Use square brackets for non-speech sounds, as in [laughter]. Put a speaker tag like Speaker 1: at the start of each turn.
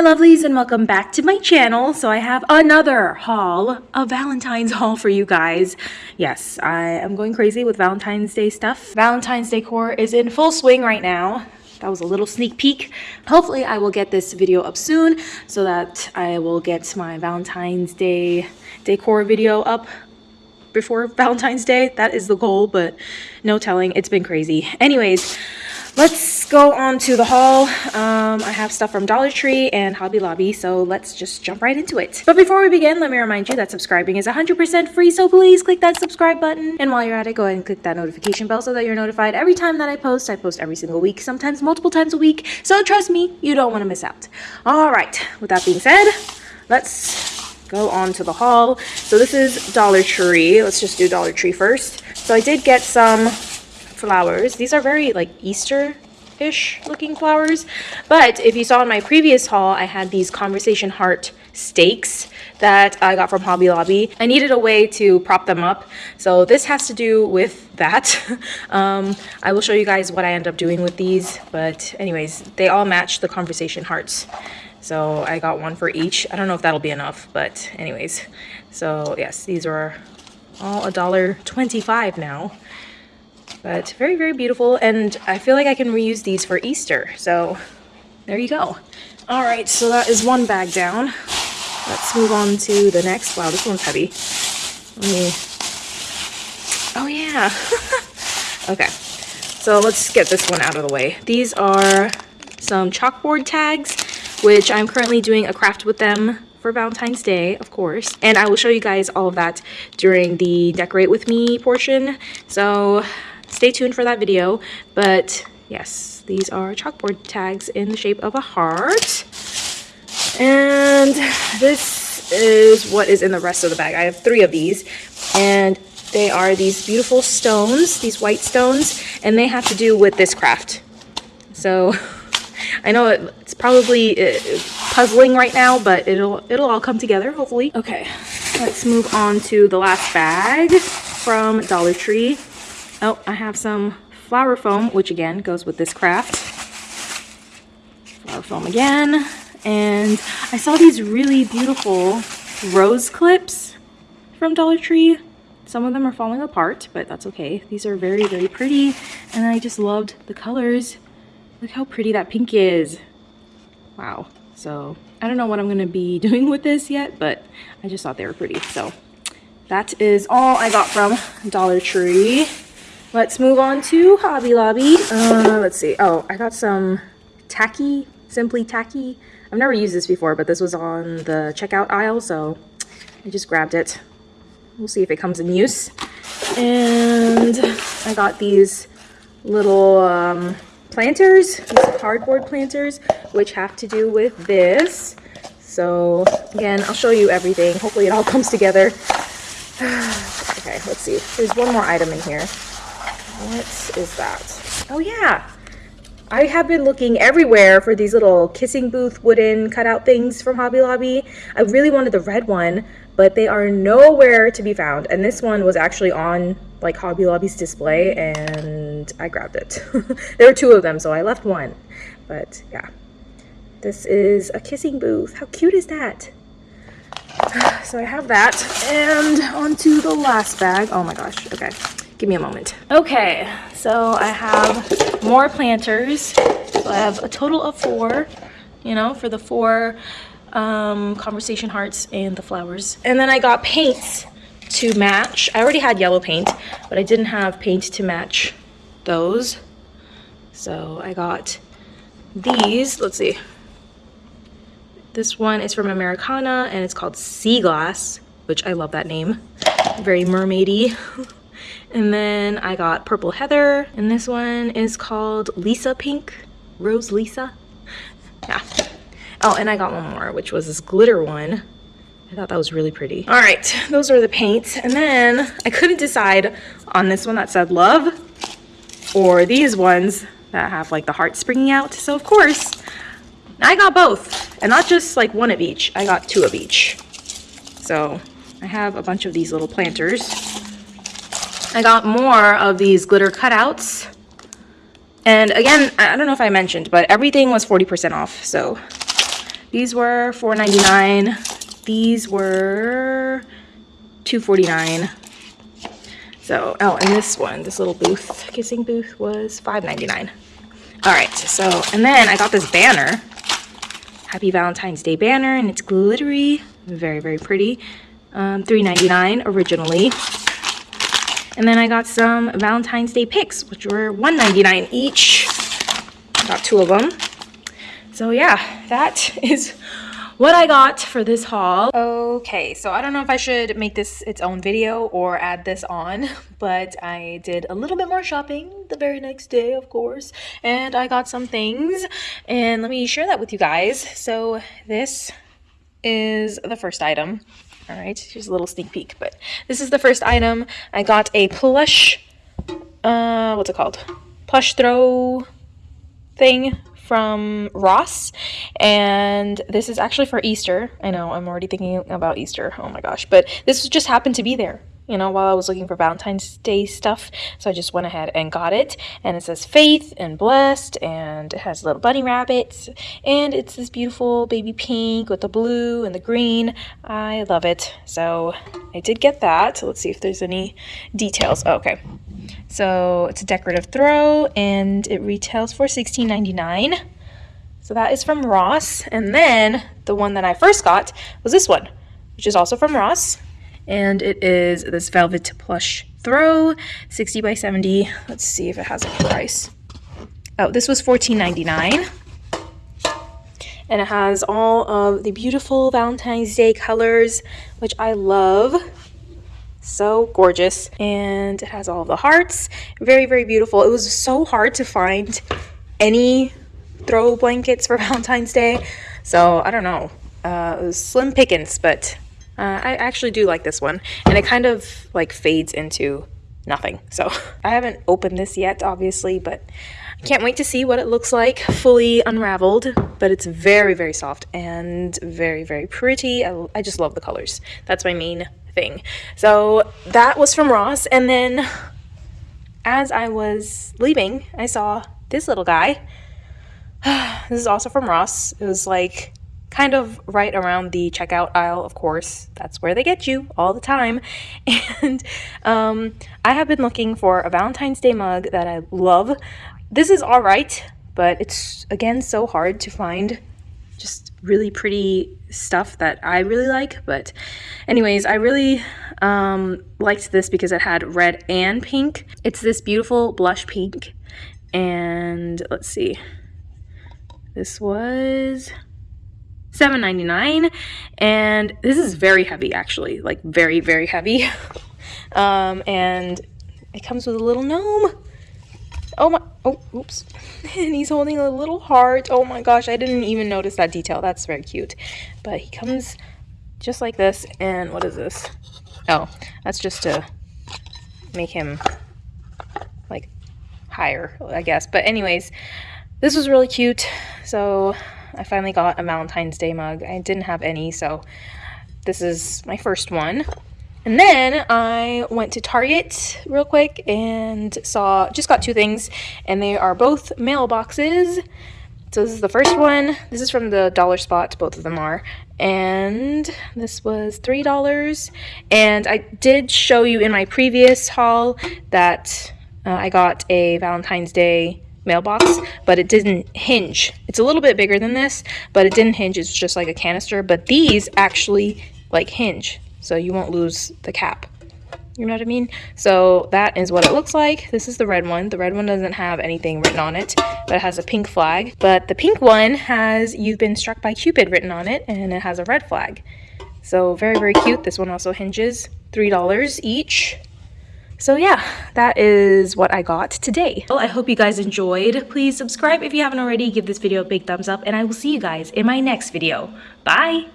Speaker 1: my lovelies and welcome back to my channel. So I have another haul, a Valentine's haul for you guys. Yes, I am going crazy with Valentine's Day stuff. Valentine's decor is in full swing right now. That was a little sneak peek. Hopefully I will get this video up soon so that I will get my Valentine's Day decor video up before Valentine's Day. That is the goal, but no telling. It's been crazy. Anyways, let's go on to the haul. Um, I have stuff from Dollar Tree and Hobby Lobby, so let's just jump right into it. But before we begin, let me remind you that subscribing is 100% free, so please click that subscribe button. And while you're at it, go ahead and click that notification bell so that you're notified every time that I post. I post every single week, sometimes multiple times a week, so trust me, you don't want to miss out. All right, with that being said, let's go on to the haul. So this is Dollar Tree. Let's just do Dollar Tree first. So I did get some flowers. These are very like Easter-ish looking flowers. But if you saw in my previous haul, I had these conversation heart stakes that I got from Hobby Lobby. I needed a way to prop them up. So this has to do with that. [laughs] um, I will show you guys what I end up doing with these. But anyways, they all match the conversation hearts. So I got one for each. I don't know if that'll be enough, but anyways. So yes, these are all a dollar 25 now. But very, very beautiful. And I feel like I can reuse these for Easter. So there you go. All right, so that is one bag down. Let's move on to the next. Wow, this one's heavy. Let me... Oh, yeah. [laughs] okay, so let's get this one out of the way. These are some chalkboard tags, which I'm currently doing a craft with them for Valentine's Day, of course. And I will show you guys all of that during the decorate with me portion. So stay tuned for that video. But yes, these are chalkboard tags in the shape of a heart. And this is what is in the rest of the bag. I have three of these. And they are these beautiful stones, these white stones. And they have to do with this craft. So [laughs] I know it's probably uh, puzzling right now, but it'll it'll all come together, hopefully. Okay, let's move on to the last bag from Dollar Tree. Oh, I have some flower foam, which again goes with this craft. Flower foam again. And I saw these really beautiful rose clips from Dollar Tree. Some of them are falling apart, but that's okay. These are very, very pretty. And I just loved the colors. Look how pretty that pink is. Wow. So I don't know what I'm going to be [laughs] doing with this yet, but I just thought they were pretty. So that is all I got from Dollar Tree. Let's move on to Hobby Lobby. Uh, let's see. Oh, I got some tacky, Simply Tacky. I've never used this before, but this was on the checkout aisle, so I just grabbed it. We'll see if it comes in use. And I got these little um, planters, these cardboard planters, which have to do with this. So again, I'll show you everything. Hopefully it all comes together. [sighs] okay, let's see. There's one more item in here. What is that? Oh yeah. I have been looking everywhere for these little kissing booth wooden cutout things from Hobby Lobby. I really wanted the red one, but they are nowhere to be found. And this one was actually on like Hobby Lobby's display and I grabbed it. [laughs] there were two of them, so I left one. But yeah, this is a kissing booth. How cute is that? [sighs] So I have that and onto the last bag. Oh my gosh, okay. Give me a moment. Okay, so I have more planters. So I have a total of four, you know, for the four um, conversation hearts and the flowers. And then I got paints to match. I already had yellow paint, but I didn't have paint to match those. So I got these. Let's see. This one is from Americana and it's called Sea Glass, which I love that name. Very mermaidy. [laughs] And then I got Purple Heather, and this one is called Lisa Pink, Rose Lisa. Yeah. Oh, and I got one more, which was this glitter one. I thought that was really pretty. All right, those are the paints. And then I couldn't decide on this one that said love or these ones that have like the heart springing out. So of course, I got both and not just like one of each. I got two of each. So I have a bunch of these little planters. I got more of these glitter cutouts. And again, I don't know if I mentioned, but everything was 40% off. So These were $4.99. These were $2.49. So, oh, and this one, this little booth, kissing booth was $5.99. All right, so, and then I got this banner. Happy Valentine's Day banner, and it's glittery. Very, very pretty. Um, $3.99 originally. And then I got some Valentine's Day picks, which were $1.99 each. Got two of them. So yeah, that [laughs] is what I got for this haul. Okay, so I don't know if I should make this its own video or add this on, [laughs] but I did a little bit more shopping the very next day, of course, and I got some things, and let me share that with you guys. So this is the first item. All right, here's a little sneak peek, but this is the first item. I got a plush, uh, what's it called? Plush throw thing from Ross, and this is actually for Easter. I know, I'm already thinking about Easter. Oh my gosh, but this just happened to be there you know, while I was looking for Valentine's Day stuff. So I just went ahead and got it. And it says Faith and Blessed, and it has little bunny rabbits. And it's this beautiful baby pink with the blue and the green. I love it. So I did get that. let's see if there's any details. Oh, okay. So it's a decorative throw, and it retails for $16.99. So that is from Ross. And then the one that I first got was this one, which is also from Ross and it is this velvet plush throw 60 by 70 let's see if it has a price. Oh this was $14.99 and it has all of the beautiful Valentine's Day colors which I love. So gorgeous. And it has all the hearts. Very very beautiful. It was so hard to find any throw blankets for [laughs] Valentine's Day. So I don't know. Uh, it was slim pickings but uh, I actually do like this one, and it kind of like fades into nothing. So [laughs] I haven't opened this yet, obviously, but I can't wait to see what it looks like fully unraveled. But it's very, very soft and very, very pretty. I, I just love the colors. That's my main thing. So that was from Ross, and then as I was leaving, I saw this little guy. [sighs] this is also from Ross. It was like kind of right around the checkout aisle, of course. That's where they get you all the time. [laughs] And um, I have been looking for a Valentine's Day mug that I love. This is all right, but it's, again, so hard to find just really pretty stuff that I really like. But anyways, I really um, liked this because it had red and pink. It's this beautiful blush pink. And let's see. This was $7.99 and this is very heavy actually like very very heavy. [laughs] Um, and it comes with a little gnome. Oh my oh oops. [laughs] And he's holding a little heart. Oh my gosh I didn't even notice that detail. That's very cute. But he comes just like this and what is this? Oh that's just to make him like higher I guess. But anyways this was really cute. So I finally got a Valentine's Day mug. I didn't have any, so this is my first one. And then I went to Target real quick and saw, just got two things, and they are both mailboxes. So this is the first one. This is from the dollar spot, both of them are. And this was $3. And I did show you in my previous haul that uh, I got a Valentine's Day mailbox, but it didn't hinge. It's a little bit bigger than this, but it didn't hinge. It's just like a canister, but these actually like hinge, so you won't lose the cap. You know what I mean? So that is what it looks like. This is the red one. The red one doesn't have anything written on it, but it has a pink flag. But the pink one has You've Been Struck by Cupid written on it, and it has a red flag. So very, very cute. This one also hinges. $3 each. So yeah, that is what I got today. Well, I hope you guys enjoyed. Please subscribe if you haven't already, give this video a big thumbs up, and I will see you guys in my next video. Bye!